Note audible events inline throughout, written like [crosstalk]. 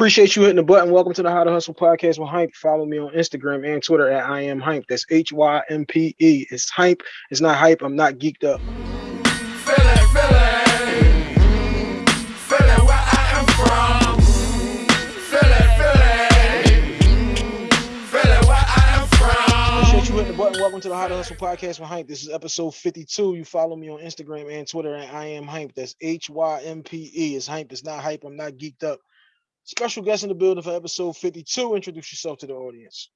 Appreciate you hitting the button. Welcome to the How to Hustle podcast with Hype. Follow me on Instagram and Twitter at I am Hype. That's H Y M P E. It's Hype. It's not hype. I'm not geeked up. Philip Philly. Fillet where I am from. Fillet Phillet. Fillet where I am from. Appreciate you hitting the button. Welcome to the How to Hustle podcast with Hype. This is episode 52. You follow me on Instagram and Twitter at I am Hype. That's H Y M P E. It's Hype. It's not hype. I'm not geeked up. Special guest in the building for episode 52. Introduce yourself to the audience.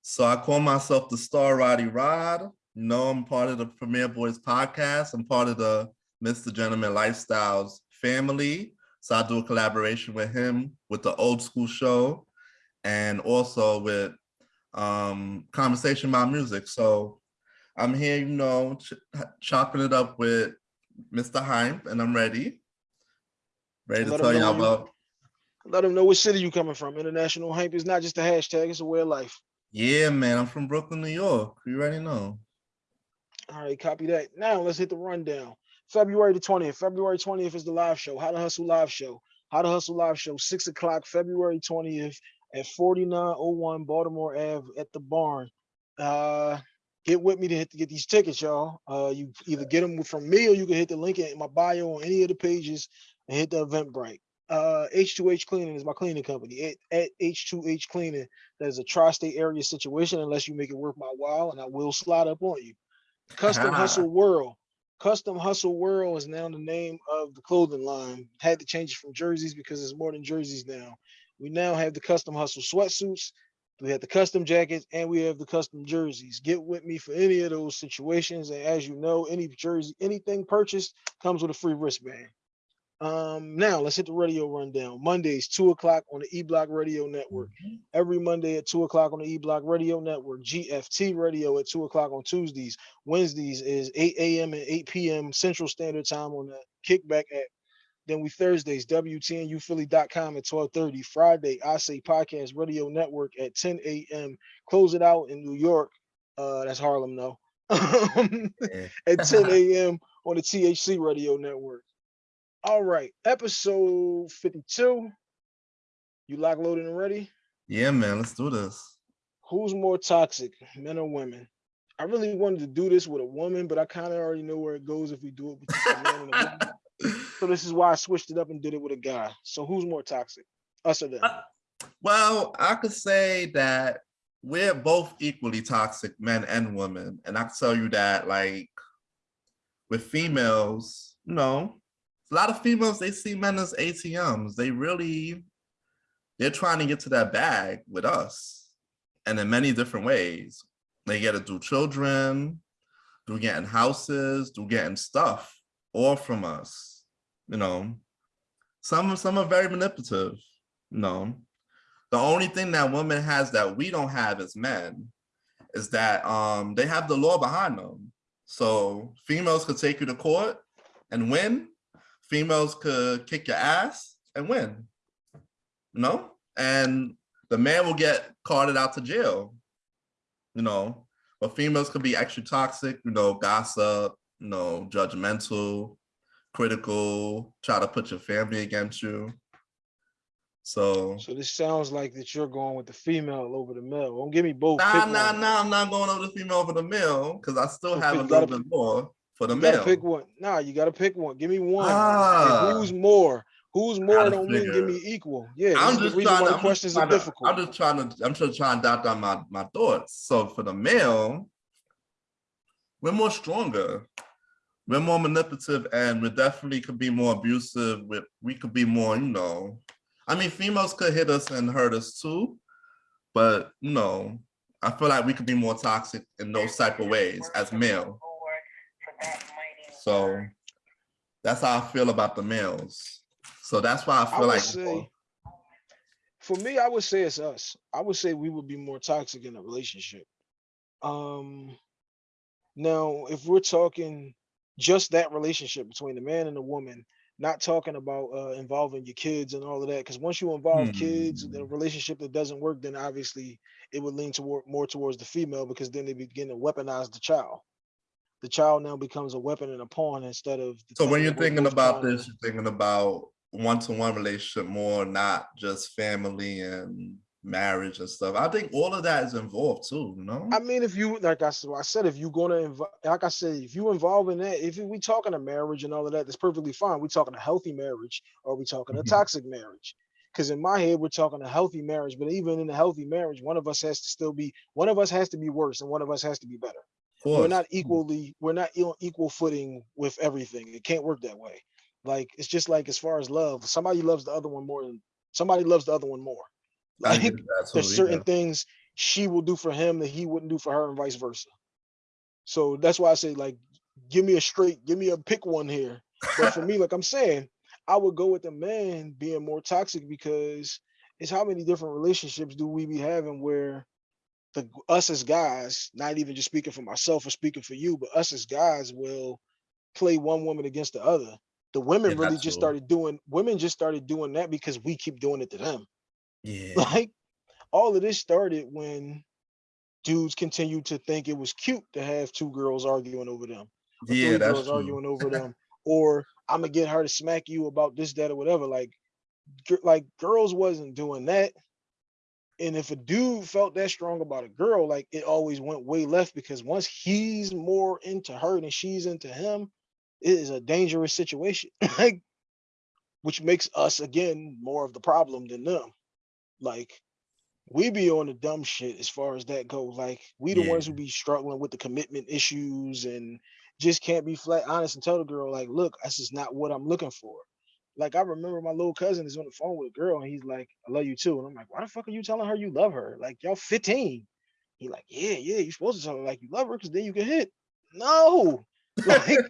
So I call myself the Star Roddy Rod. You know, I'm part of the Premiere Boyz podcast. I'm part of the Mr. Gentleman Lifestyles family. So I do a collaboration with him with the old school show and also with um conversation about music. So I'm here, you know, ch chopping it up with Mr. Hype, and I'm ready. Ready to tell y'all about Let them know what city you coming from. International Hype is not just a hashtag, it's a way of life. Yeah, man, I'm from Brooklyn, New York. You already know. All right, copy that. Now let's hit the rundown. February the 20th. February 20th is the live show. How to Hustle Live Show. How to Hustle Live Show, 6 o'clock, February 20th at 4901 Baltimore Ave at the barn. Uh get with me to hit to get these tickets, y'all. Uh you either get them from me or you can hit the link in my bio on any of the pages and hit the Eventbrite. Uh H2H Cleaning is my cleaning company. At, at H2H Cleaning, that is a tri-state area situation unless you make it worth my while, and I will slide up on you. Custom [laughs] Hustle World. Custom Hustle World is now the name of the clothing line. Had to change it from jerseys because it's more than jerseys now. We now have the Custom Hustle sweatsuits. We have the custom jackets and we have the custom jerseys. Get with me for any of those situations. And as you know, any jersey, anything purchased comes with a free wristband. Um, now let's hit the radio rundown. Mondays, two o'clock on the E Block Radio Network. Every Monday at two o'clock on the E Block Radio Network. GFT Radio at two o'clock on Tuesdays. Wednesdays is 8 a.m. and 8 p.m. Central Standard Time on the Kickback app. Then we Thursdays, WTNUphilly.com at 1230. Friday, I Say Podcast Radio Network at 10 a.m. Close it out in New York. Uh, that's Harlem, though. [laughs] At 10 [laughs] a.m. on the THC Radio Network. All right, episode 52. You lock, loaded, and ready? Yeah, man, let's do this. Who's more toxic, men or women? I really wanted to do this with a woman, but I kind of already know where it goes if we do it between a man and a woman. So this is why I switched it up and did it with a guy. So who's more toxic? Us or them? Uh, Well, I could say that we're both equally toxic, men and women. And I can tell you that, like, with females, you know, a lot of females, they see men as ATMs. They really, they're trying to get to that bag with us. And in many different ways. They get to do children, do getting houses, do getting stuff, all from us, you know. Some, some are very manipulative, you know. The only thing that women has that we don't have as men is that um they have the law behind them. So females could take you to court and win. Females could kick your ass and win. You know? And the man will get carted out to jail. You know, but females could be extra toxic, you know, gossip, you know, judgmental, critical, try to put your family against you. So So this sounds like that you're going with the female over the male. Don't give me both. Nah, nah, nah, I'm not going over the female over the male because I still So have a little bit more for the You male. pick one. Nah, you gotta pick one. Give me one. Ah. who's more? Who's more don't mean give me equal. Yeah, I'm just trying to, I'm just questions are trying to, difficult. I'm just trying to, I'm just trying to dot down my, my thoughts. So for the male, we're more stronger. We're more manipulative and we definitely could be more abusive. With we could be more, you know, I mean, females could hit us and hurt us too, but you know, I feel like we could be more toxic in those type of ways as male. So that's how I feel about the males. So that's why I I feel would like say, for me, I would say it's us. I would say we would be more toxic in a relationship. Um, now, if we're talking just that relationship between the man and the woman, not talking about uh, involving your kids and all of that, because once you involve kids in a Hmm. relationship that doesn't work, then obviously it would lean toward more towards the female because then they begin to weaponize the child. The child now becomes a weapon and a pawn instead of. the So when you're thinking about to- this, you're thinking about one-to-one relationship more, not just family and marriage and stuff. I think all of that is involved too, you know? I mean, if you like I said, I said if you're gonna involve, like I said, if you involve in that, if we talking a marriage and all of that, that's perfectly fine. We're talking a healthy marriage, or we talking a Mhm. toxic marriage. Because in my head, we're talking a healthy marriage, but even in a healthy marriage, one of us has to still be, one of us has to be worse, and one of us has to be better. We're not equally, we're not on equal footing with everything. It can't work that way. Like it's just like as far as love, somebody loves the other one more than somebody loves the other one more. [laughs] Like get that too, there's certain yeah. things she will do for him that he wouldn't do for her and vice versa. So that's why I say like, give me a straight, give me a pick one here. But for me, like I'm saying, I would go with the man being more toxic because it's how many different relationships do we be having where the us as guys, not even just speaking for myself or speaking for you, but us as guys will play one woman against the other. The women Yeah, really just started doing women just started doing that because we keep doing it to them. [laughs] Yeah, Like all of this started when dudes continued to think it was cute to have two girls arguing over them, yeah, that's girls true. arguing over [laughs] them, or I'm gonna get her to smack you about this, that, or whatever. Like, like girls wasn't doing that. And if a dude felt that strong about a girl, like it always went way left because once he's more into her than she's into him, it is a dangerous situation. [laughs] like, which makes us again more of the problem than them. Like, we be on the dumb shit as far as that goes. Like we the ones who be struggling with the commitment issues and just can't be flat honest and tell the girl like, look, this is not what I'm looking for. Like I remember my little cousin is on the phone with a girl and he's like, I love you too. And I'm like, why the fuck are you telling her you love her? Like y'all 15. He like, yeah, yeah, you're supposed to tell her like you love her because then you can hit. No, [laughs] like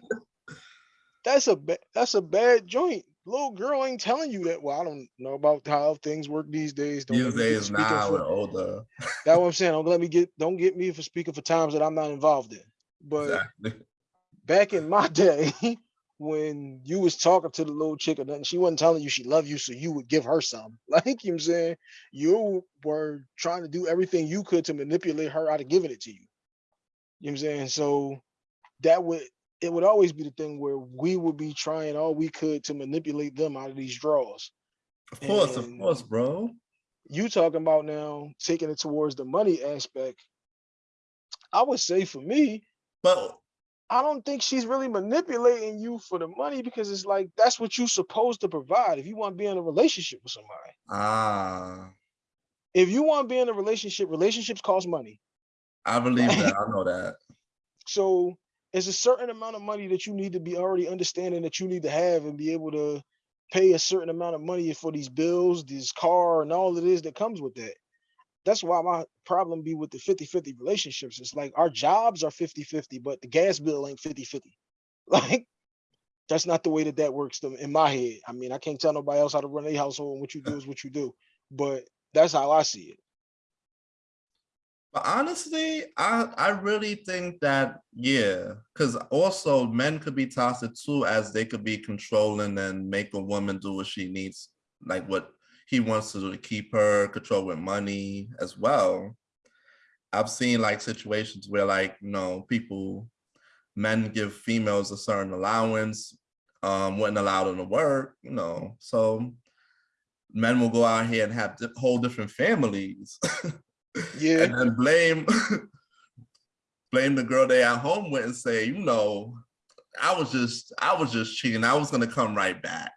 that's a that's a bad joint. Little girl ain't telling you that. Well, I don't know about how things work these days. Don't These let me get to days now for older. [laughs] that's what I'm saying. Don't let me get don't get me for speaking for times that I'm not involved in. But Exactly. back in my [laughs] day, when you was talking to the little chick or nothing, she wasn't telling you she loved you, so you would give her some. [laughs] Like you know what I'm saying, you were trying to do everything you could to manipulate her out of giving it to you. You know what I'm saying? So that would it would always be the thing where we would be trying all we could to manipulate them out of these draws. Of course, of course, bro. you talking about now taking it towards the money aspect. I would say for me, But I don't think she's really manipulating you for the money because it's like that's what you're supposed to provide if you want to be in a relationship with somebody. ah, If you want to be in a relationship, relationships cost money. I believe that. [laughs] I know that. So it's a certain amount of money that you need to be already understanding that you need to have and be able to pay a certain amount of money for these bills, this car, and all it is that comes with that. That's why my problem be with the 50-50 relationships. It's like our jobs are 50-50, but the gas bill ain't 50-50. [laughs] Like that's not the way that that works in my head. I mean, I can't tell nobody else how to run a household and what you do is what you do, but that's how I see it. But honestly, I I really think that yeah, because also men could be toxic too, as they could be controlling and make a woman do what she needs, like what he wants to keep her control with money as well. I've seen like situations where like you know people, men give females a certain allowance, um, wouldn't allow them to work, you know, so men will go out here and have whole different families. [laughs] Yeah. and then blame [laughs] blame the girl they at home with and say, you know, I was just I was just cheating. I was gonna come right back.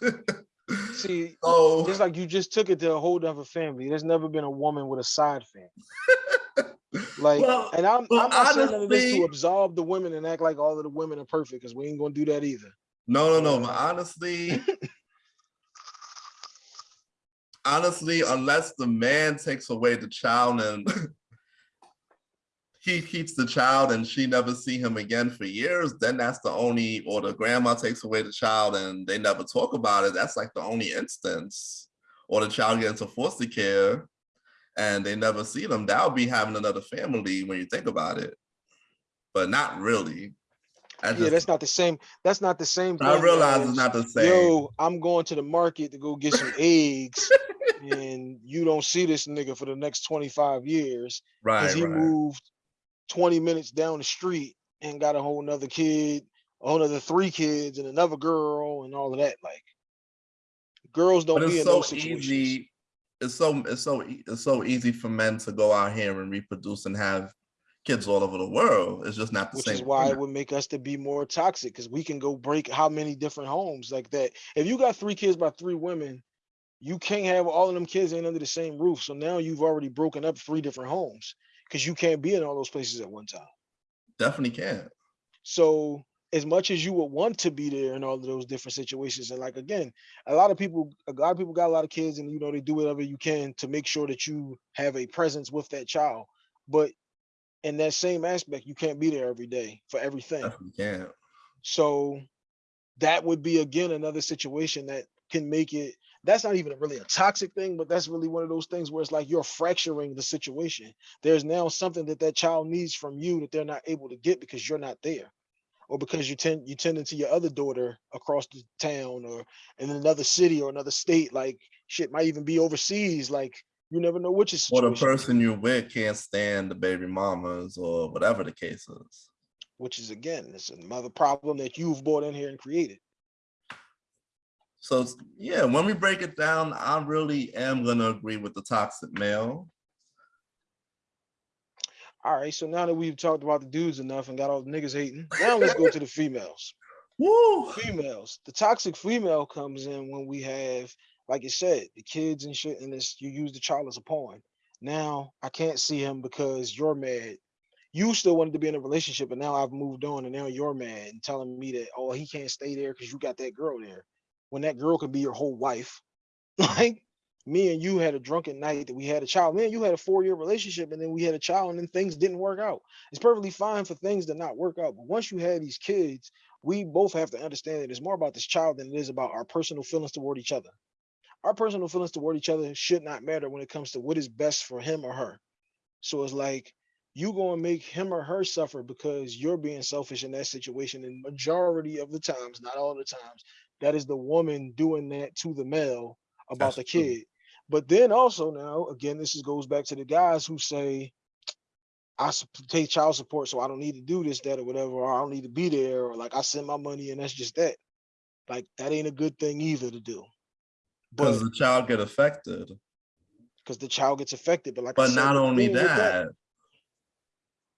[laughs] See, [laughs] oh. so just like you just took it to a whole other family. There's never been a woman with a side family. [laughs] Like, Well- and I'm, well, I'm not saying none of this honestly- to absolve the women and act like all of the women are perfect because we ain't gonna do that either. no, no, no. But honestly, [laughs] honestly, unless the man takes away the child and he keeps the child and she never see him again for years, then that's the only, or the grandma takes away the child and they never talk about it. That's like the only instance. Or the child gets into foster care and they never see them. That would be having another family when you think about it. But not really. I yeah, that's not the same. That's not the same. I realize as, it's not the same. Yo, I'm going to the market to go get some [laughs] eggs, and you don't see this nigga for the next 25 years right, because he right. moved 20 minutes down the street and got a whole nother kid, a whole nother three kids, and another girl, and all of that. Like, Girls don't be it's in so those situations. easy. It's so it's so it's so easy for men to go out here and reproduce and have kids all over the world. It's just not the which same. is why it would make us to be more toxic because we can go break how many different homes like that. If you got three kids by three women, you can't have all of them kids ain't under the same roof. So now you've already broken up three different homes because you can't be in all those places at one time. Definitely can't. So as much as you would want to be there in all of those different situations, and like again, a lot of people, a lot of people got a lot of kids, and you know they do whatever you can to make sure that you have a presence with that child. But in that same aspect, you can't be there every day for everything. Can. So that would be again another situation that can make it. That's not even really a toxic thing, but that's really one of those things where it's like you're fracturing the situation. There's now something that that child needs from you that they're not able to get because you're not there, or because you tend you tend to your other daughter across the town or in another city or another state. Like shit might even be overseas. Like you never know which is Or the person you're with can't stand the baby mamas or whatever the case is. which is again, it's another problem that you've brought in here and created. So yeah, when we break it down, I really am gonna agree with the toxic male. All right, so now that we've talked about the dudes enough and got all the niggas hating, now let's go to the females. [laughs] Woo! Females, the toxic female comes in when we have, like you said, the kids and shit, and this you use the child as a pawn. Now I can't see him because you're mad. You still wanted to be in a relationship, and now I've moved on, and now you're mad and telling me that oh he can't stay there because you got that girl there, when that girl could be your whole wife. [laughs] Like me and you had a drunken night that we had a child. Me and you had a four year relationship, and then we had a child, and then things didn't work out. It's perfectly fine for things to not work out, but once you have these kids, we both have to understand that it's more about this child than it is about our personal feelings toward each other. Our personal feelings toward each other should not matter when it comes to what is best for him or her. So it's like you to make him or her suffer because you're being selfish in that situation. And majority of the times, not all the times, that is the woman doing that to the male about That's the true. kid. But then also now, again, this is goes back to the guys who say, I take child support, so I don't need to do this, that, or whatever, or I don't need to be there, or like I send my money and that's just that. Like that ain't a good thing either to do. But Because the child get affected. because the child gets affected. But like But said, not only with that,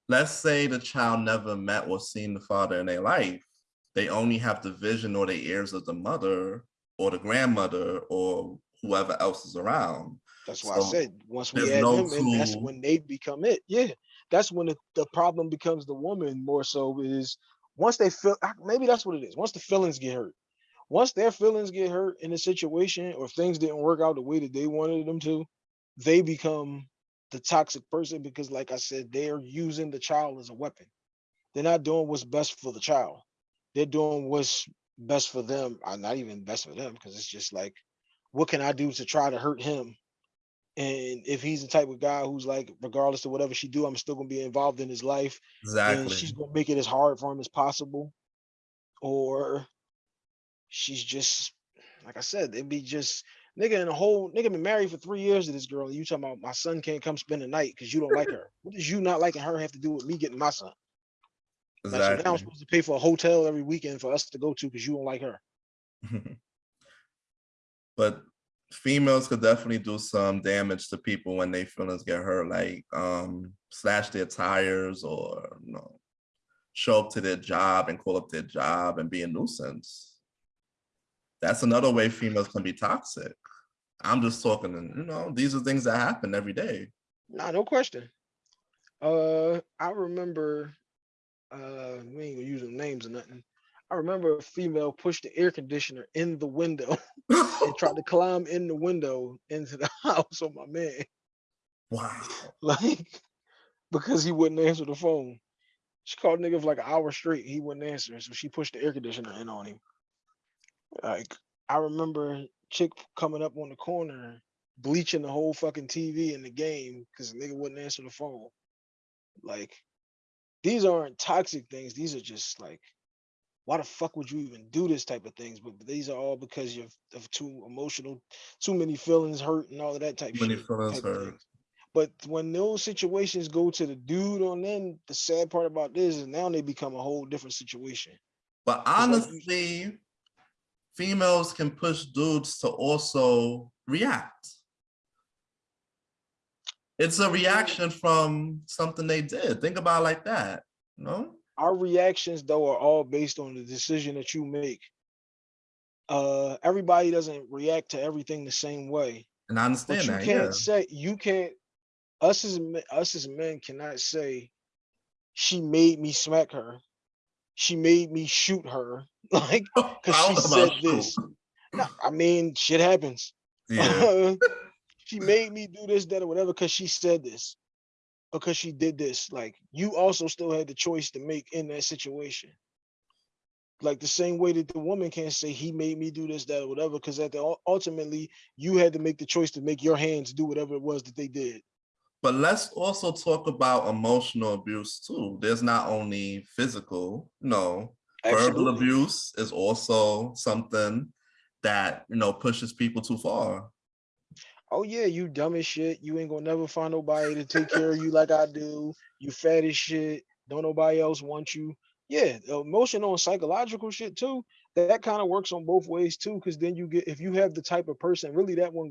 let's say the child never met or seen the father in their life. They only have the vision or the ears of the mother or the grandmother or whoever else is around. That's why I said once we add no them that's when they become it. Yeah, that's when the, the problem becomes the woman more so is once they feel maybe that's what it is. Once the feelings get hurt, once their feelings get hurt in a situation or if things didn't work out the way that they wanted them to, they become the toxic person because, like I said, they're using the child as a weapon. They're not doing what's best for the child. They're doing what's best for them. I'm not even best for them because it's just like, what can I do to try to hurt him? And if he's the type of guy who's like, regardless of whatever she do, I'm still gonna be involved in his life, and Exactly. she's gonna make it as hard for him as possible, or she's just like I said, it'd be just nigga in a whole nigga been married for three years to this girl, and you talking about my son can't come spend the night because you don't like [laughs] her. What does you not liking her have to do with me getting my son? Like, so now I'm supposed to pay for a hotel every weekend for us to go to because you don't like her. [laughs] but females could definitely do some damage to people when they feelings get hurt, like um slash their tires or you know show up to their job and call up their job and be a nuisance. That's another way females can be toxic. I'm just talking, and you know, these are things that happen every day. Nah, no question. Uh, I remember. Uh, we ain't gonna use them names or nothing. I remember a female pushed the air conditioner in the window [laughs] and tried to climb in the window into the [laughs] house on my man, wow. [laughs] like because he wouldn't answer the phone. She called nigga for like an hour straight. He wouldn't answer, so she pushed the air conditioner in on him. Like I remember chick coming up on the corner, bleaching the whole fucking TV in the game because nigga wouldn't answer the phone. Like these aren't toxic things. These are just like, why the fuck would you even do this type of things? But these are all because you're of too emotional, too many feelings hurt and all of that type many shit. feelings hurt. But when those situations go to the dude on them, the sad part about this is now they become a whole different situation. But honestly, females can push dudes to also react. It's a reaction from something they did. Think about it like that, you know? Our reactions though are all based on the decision that you make. Uh, everybody doesn't react to everything the same way. And I But understand you that, You can't yeah. say you can't. Us as men, us as men cannot say she made me smack her. She made me shoot her. [laughs] Like, [laughs] cause she said this. No, I mean, shit happens. Yeah, [laughs] she made me do this, that, or whatever, because she said this, or because she did this. Like, you also still had the choice to make in that situation. Like the same way that the woman can't say he made me do this, that, or whatever, because at the ultimately you had to make the choice to make your hands do whatever it was that they did. but let's also talk about emotional abuse too. There's not only physical, no, verbal Absolutely. abuse is also something that, you know, pushes people too far. Oh yeah, you dumb as shit. You ain't gonna never find nobody to take care of you like I do. You fat as shit. Don't nobody else want you. Yeah, emotional and psychological shit too. That kind of works on both ways too, because then you get if you have the type of person, really that one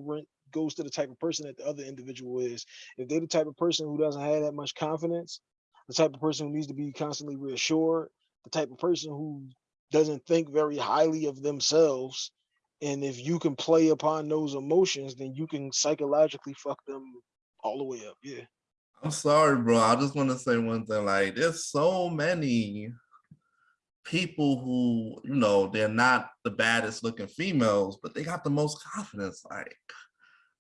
goes to the type of person that the other individual is. If they're the type of person who doesn't have that much confidence, the type of person who needs to be constantly reassured, the type of person who doesn't think very highly of themselves, and if you can play upon those emotions, then you can psychologically fuck them all the way up. Yeah. I'm sorry, bro. I just want to say one thing. Like, there's so many people who, you know, they're not the baddest looking females, but they got the most confidence. Like,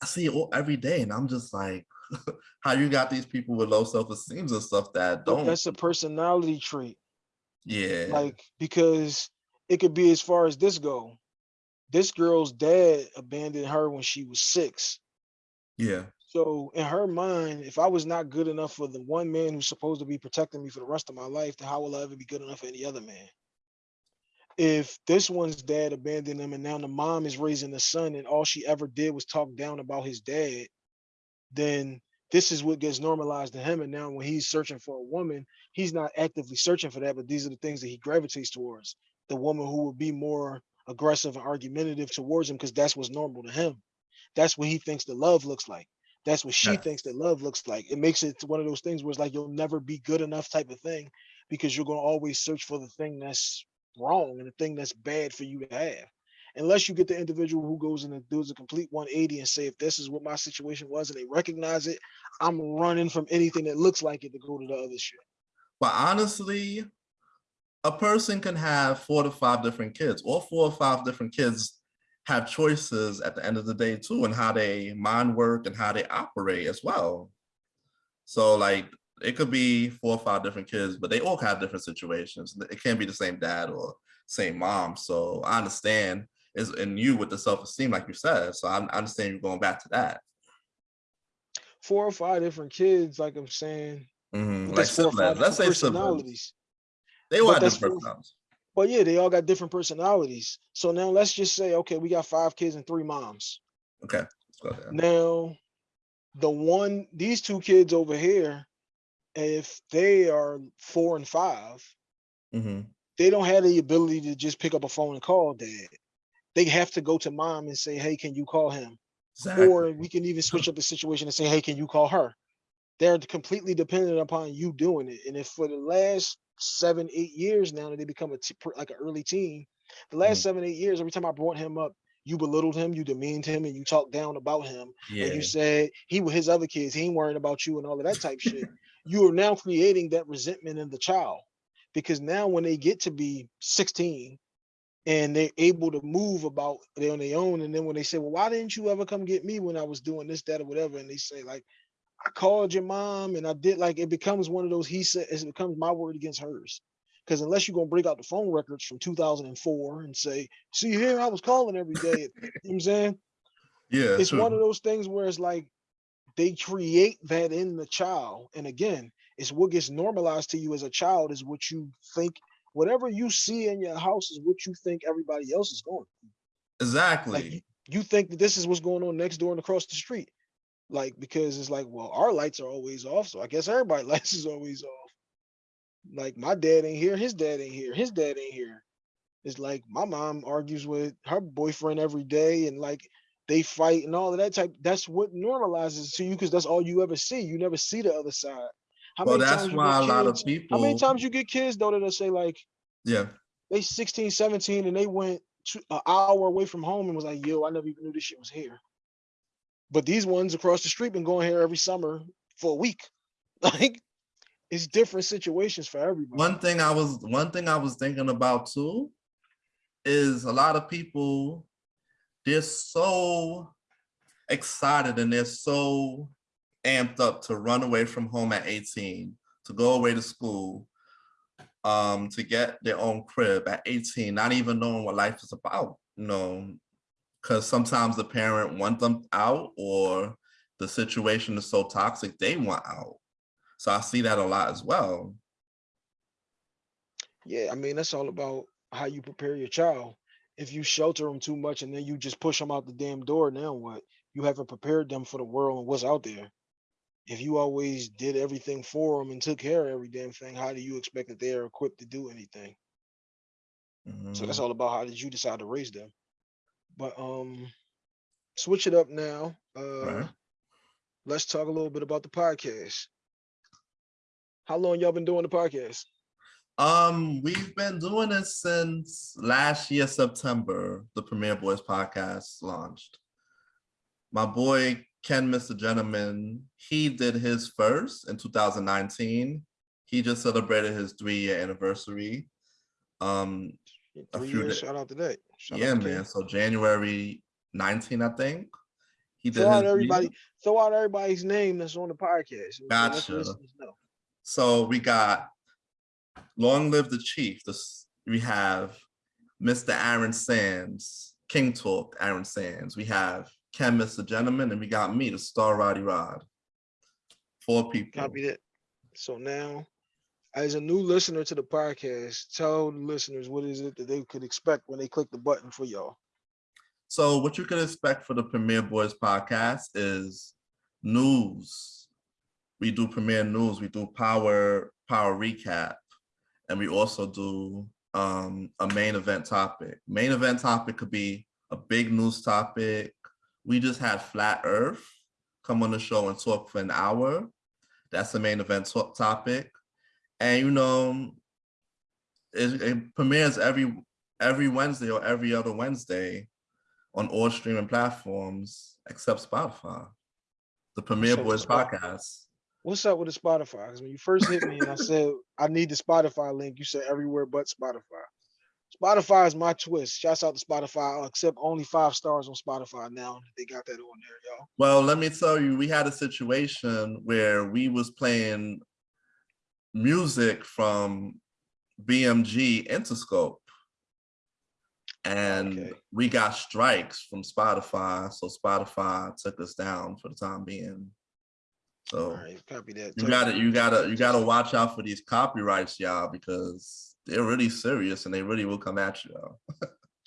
I see it all, every day, and I'm just like, [laughs] how you got these people with low self-esteem and stuff that don't? that's a personality trait. yeah, Like, because it could be as far as this go. This girl's dad abandoned her when she was six. yeah, So in her mind, if I was not good enough for the one man who's supposed to be protecting me for the rest of my life, then how will I ever be good enough for any other man? If this one's dad abandoned him and now the mom is raising the son and all she ever did was talk down about his dad, then this is what gets normalized to him. And now when he's searching for a woman, he's not actively searching for that, but these are the things that he gravitates towards. The woman who will be more aggressive and argumentative towards him because that's what's normal to him. That's what he thinks the love looks like. That's what she Yeah. thinks that love looks like. It makes it one of those things where it's like you'll never be good enough type of thing because you're going to always search for the thing that's wrong and the thing that's bad for you to have. Unless you get the individual who goes in and does a complete 180 and say, if this is what my situation was and they recognize it, I'm running from anything that looks like it to go to the other shit. but honestly, a person can have four to five different kids. All four or five different kids have choices at the end of the day too, and how they mind work and how they operate as well. So like it could be four or five different kids, but they all have different situations. It can't be the same dad or same mom. So I understand is in you with the self-esteem, like you said. So I understand you going back to that. Four or five different kids, like I'm saying, mm-hmm. Like four or five siblings. Let's say siblings. They all but have different personalities. But yeah, they all got different personalities. So now let's just say, okay, we got five kids and three moms. Okay, go. Now, the one, these two kids over here, if they are four and five, Mhm. they don't have the ability to just pick up a phone and call dad. They have to go to mom and say, hey, can you call him? Or we can even switch up the situation and say, hey, can you call her? They're completely dependent upon you doing it. And if for the last seven, eight years now that they become a t- like an early teen, the last Mhm. seven, eight years, every time I brought him up, you belittled him, you demeaned him, and you talked down about him. Yeah. And you said he with his other kids, he ain't worrying about you and all of that type shit. You are now creating that resentment in the child. Because now when they get to be 16 and they're able to move about they on their own, and then when they say, Well, why didn't you ever come get me when I was doing this, that, or whatever? And they say, like, I called your mom and I did like it becomes one of those he said it becomes my word against hers. Because unless you're gonna break out the phone records from 2004 and say, see here, I was calling every day. you know what I'm saying? Yeah, it's one of those things where it's like they create that in the child. And again, it's what gets normalized to you as a child is what you think, whatever you see in your house is what you think everybody else is going. through. Exactly. Like you, you think that this is what's going on next door and across the street. Like because it's like, well, our lights are always off, so I guess everybody's [laughs] lights is always off. Like my dad ain't here, his dad ain't here, his dad ain't here. It's like my mom argues with her boyfriend every day and like they fight and all of that type. That's what normalizes to you because that's all you ever see. You never see the other side. How Well, many that's why a get lot of kids? people. How many times you get kids though that'll say like Yeah, they 16, 17 and they went to an hour away from home and was like, yo, I never even knew this shit was here. But these ones across the street been going here every summer for a week. [laughs] Like it's different situations for everybody. one thing I was one thing I was thinking about too is a lot of people they're so excited and they're so amped up to run away from home at 18 to go away to school um to get their own crib at 18 not even knowing what life is about you know because sometimes the parent want them out or the situation is so toxic they want out so i see that a lot as well Yeah, I mean that's all about how you prepare your child. If you shelter them too much and then you just push them out the damn door, now what? You haven't prepared them for the world and what's out there. If you always did everything for them and took care of every damn thing, how do you expect that they are equipped to do anything? So that's Mhm. all about how did you decide to raise them. But um, switch it up now. Uh, Right. let's talk a little bit about the podcast. How long y'all been doing the podcast? Um, we've been doing it since last year, September, the Premiere Boyz podcast launched. My boy Ken, Mr. Gentleman, he did his first in 2019. He just celebrated his three-year anniversary. Um, A few years. Shout out to that. Shout yeah, out to Ken. man. So January 19, I think. He did Throw out everybody. Throw out everybody's name that's on the podcast. so Gotcha. So we got Long Live the Chief. This we have Mr. Aaron Sands, King Talk, Aaron Sands. We have Ken, Mr. Gentleman, and we got me, the Star Roddy Rod. Four people. Copy that. So now, as a new listener to the podcast, tell the listeners what is it that they could expect when they click the button for y'all. So what you can expect for the Premiere Boyz podcast is news. We do Premier News. We do Power Power Recap, and we also do um, a main event topic. Main event topic could be a big news topic. We just had Flat Earth come on the show and talk for an hour. That's the main event topic, and you know, it, it premieres every every Wednesday or every other Wednesday on all streaming platforms except Spotify. The Premier So Boys podcast. What's up with the Spotify? Because when you first hit me and I said I need the Spotify link, you said everywhere but Spotify. Spotify is my twist. Shouts out to Spotify. I'll accept only five stars on Spotify now. They got that on there, y'all. Well, let me tell you, we had a situation where we was playing music from BMG Interscope. And Okay. we got strikes from Spotify. So Spotify took us down for the time being. So right, copy that. you gotta you gotta you gotta watch out for these copyrights, y'all, because they're really serious and they really will come at you.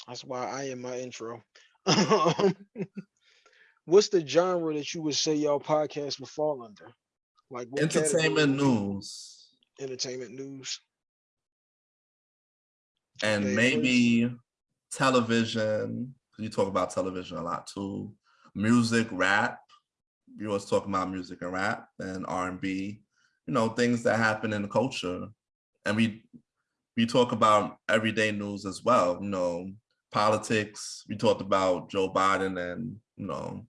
That's why I am my intro. [laughs] What's the genre that you would say y'all podcast would fall under? Like what category Entertainment would news Entertainment news. and maybe television. You talk about television a lot too. Music, rap. you always talking about music and rap and R and B. You know things that happen in the culture, and we we talk about everyday news as well. You know politics. We talked about Joe Biden and you know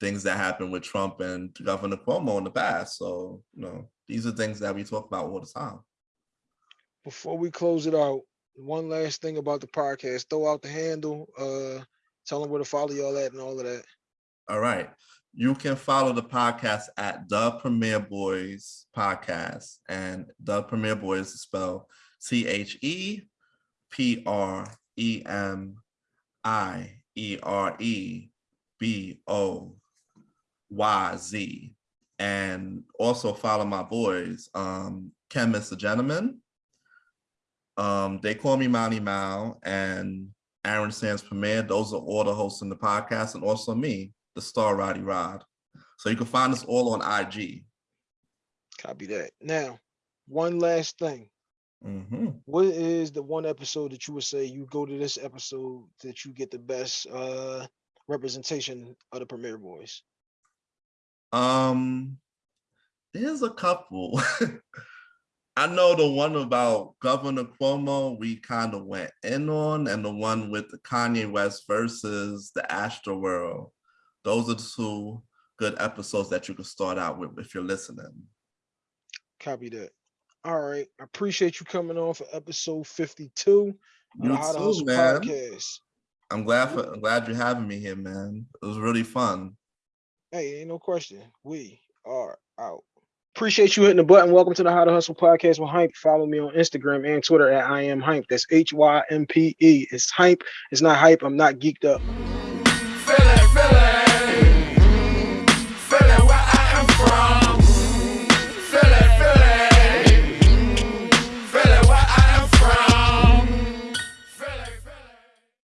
things that happened with Trump and Governor Cuomo in the past. So you know these are things that we talk about all the time. Before we close it out, one last thing about the podcast. Throw out the handle. Uh, tell them where to follow y'all at and all of that. All right. You can follow the podcast at the Premiere Boyz Podcast. And the Premiere Boyz is spelled T H E P R E M I E R E B O Y Z. And also follow my boys, um, Ken Mr. Gentleman. Um, they call me Monty Mao and Aaron Sands Premier. Those are all the hosts in the podcast, and also me, the star Roddy Rod. So you can find us all on IG. Copy that. Now, one last thing. Mhm. What is the one episode that you would say you go to this episode that you get the best uh representation of the Premiere Boyz? Um, there's a couple. [laughs] I know the one about Governor Cuomo we kind of went in on, and the one with the Kanye West versus the Astro World. Those are the two good episodes that you can start out with if you're listening. Copy that. All right. I appreciate you coming on for episode 52 of the You too, Hustle man. podcast. I'm glad for I'm glad you're having me here, man. It was really fun. Hey, ain't no question. We are out. Appreciate you hitting the button. Welcome to the How to Hustle podcast with Hype. Follow me on Instagram and Twitter at I am Hype. That's H Y M P E. It's Hype. It's not hype. I'm not geeked up.